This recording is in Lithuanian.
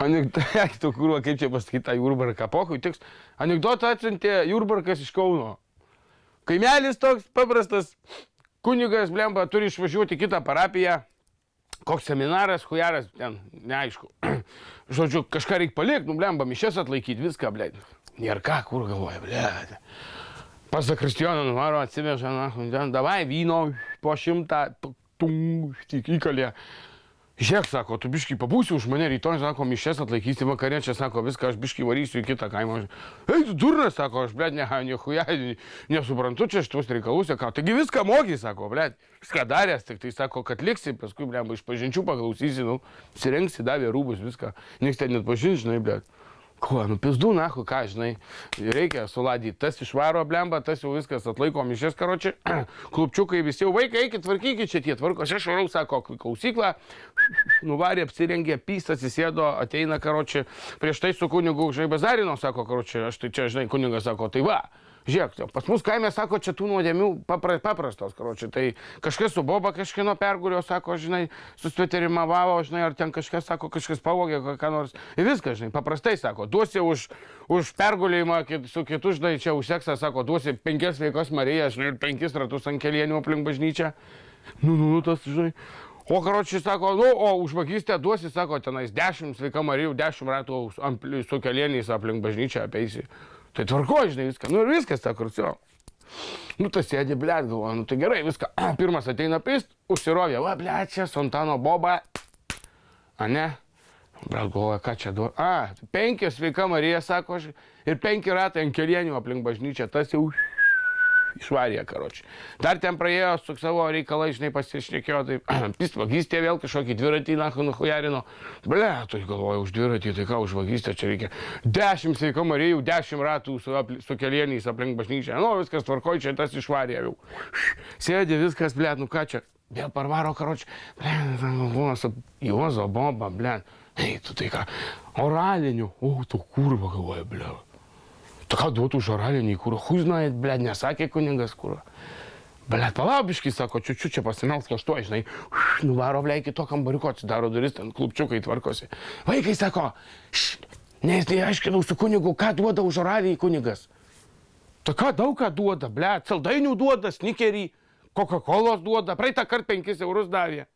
Anekdotų, kur, kaip čia pasakyti, tą Jurbarką, pohui tiks. Anekdotą atsiuntė Jurbarkas iš Kauno. Kaimelis toks paprastas, kunigas, blemba, turi išvažiuoti kitą parapiją. Koks seminaras, hujaras, ten, neaišku. Žodžiu, kažką reikia palikti, nu, blemba, mišes atlaikyti, viską, blė. Nėra ką, kur galvoja, blė. Pas Zakristijoną nuvaro, atsiveža, na, ten, davai vyno po šimtą, tum, tik įkalė. Žiūrėk, sako, tu biškai pabūsi už mane, rytoj, sako, mišes atlaikysi vakarė, čia, sako, viską, aš biškai varysiu į kitą kaimą. Ei, tu durnas, sako, aš, blėt, ne, nehuja, nesuprantu čia šitus reikalus, ką, taigi viską moky, sako, blėt, viską daręs, tik tai sako, kad liksi, paskui, blėt, iš pažinčių paklausysi, nu, sirenksi, davė rūbus, viską, nieks ten net pažins, žinai, blėt. Kuo, nu pizdu, na, ką, žinai, reikia suladyti. Tas išvaro blemba, tas jau viskas atlaiko mišės, karočiui. Klupčiukai visi jau vaikai, eikit, tvarkykit čia tie tvarkos. Aš varau, sako, klausyklą, nuvarė, apsirengė, pystas, įsėdo, ateina, karočiui. Prieš tai su kunigu žaibazarino, sako, karočiui, aš tai čia, žinai, kunigas sako, tai va. Žiūrėk, pas mus kaime sako, čia tų nuodėmių papra, paprastos, karočiui. Tai kažkas su boba kažkieno pergurio, sako, žinai, susveterimavavo, žinai, ar ten kažkas, sako, kažkas pavogė, ką nors. Ir viskas, žinai, paprastai sako, duosi už, už pergulėjimą kit, su kitu, žinai, čia už seksą, sako, duosi penkias veikos Marijas, žinai, ir penkis ratus ant kelienių aplink bažnyčią. Nu, nu, nu, tas, žinai. O karočiui sako, nu, o už vagystę duosi, sako, tenais dešimt sveika Marijų, dešimt ratų su kelieniais aplink bažnyčią apeisi. Tai tvarko, žinai, viską. Nu ir viskas, ta kurcio. Nu, tas sėdi, blėt, galvoja, nu tai gerai, viską. Pirmas ateina pist, užsirovė, va, blėt, čia Sontano boba. A ne? Brat galvoja, ką čia duoda. A, penkios sveika Marija, sako aš, ir penki ratai ant kelienių aplink bažnyčią, tas jau išvarė, karočiui. Dar ten praėjo su savo reikalai, žinai, pasišnekėjo, tai pist vagystė vėl kažkokį dviratį, na, nuhujarino. Ble, tai galvoju, už dviratį, tai ką už vagystę čia reikia. Dešimt sveika Marijų, dešimt ratų su, su kelieniais aplink bažnyčią. Nu, viskas tvarkoj, čia tas išvarė jau. Sėdė viskas, ble, nu ką čia. Vėl parvaro, karočiui. Ble, buvo su Juozo bomba, ble. Ei, tu tai ką, oraliniu, o, tu kurva galvoja, ble. Tu ką duotų už oralinį kūrą? Huznai, ble, nesakė kuningas kūrą. Ble, palaubiškai, sako, čiučiu čia pasimelsk kažtuo, žinai, nuvaro, ble, iki to kambariuko atsidaro duris, ten klubčiukai tvarkosi. Vaikai sako, nes tai aiškinau su kunigu, ką duoda už oralį kunigas. Ta ką daug ką duoda, ble, saldainių duoda, snikerį, Coca-Cola duoda, praeitą kartą 5 eurus davė.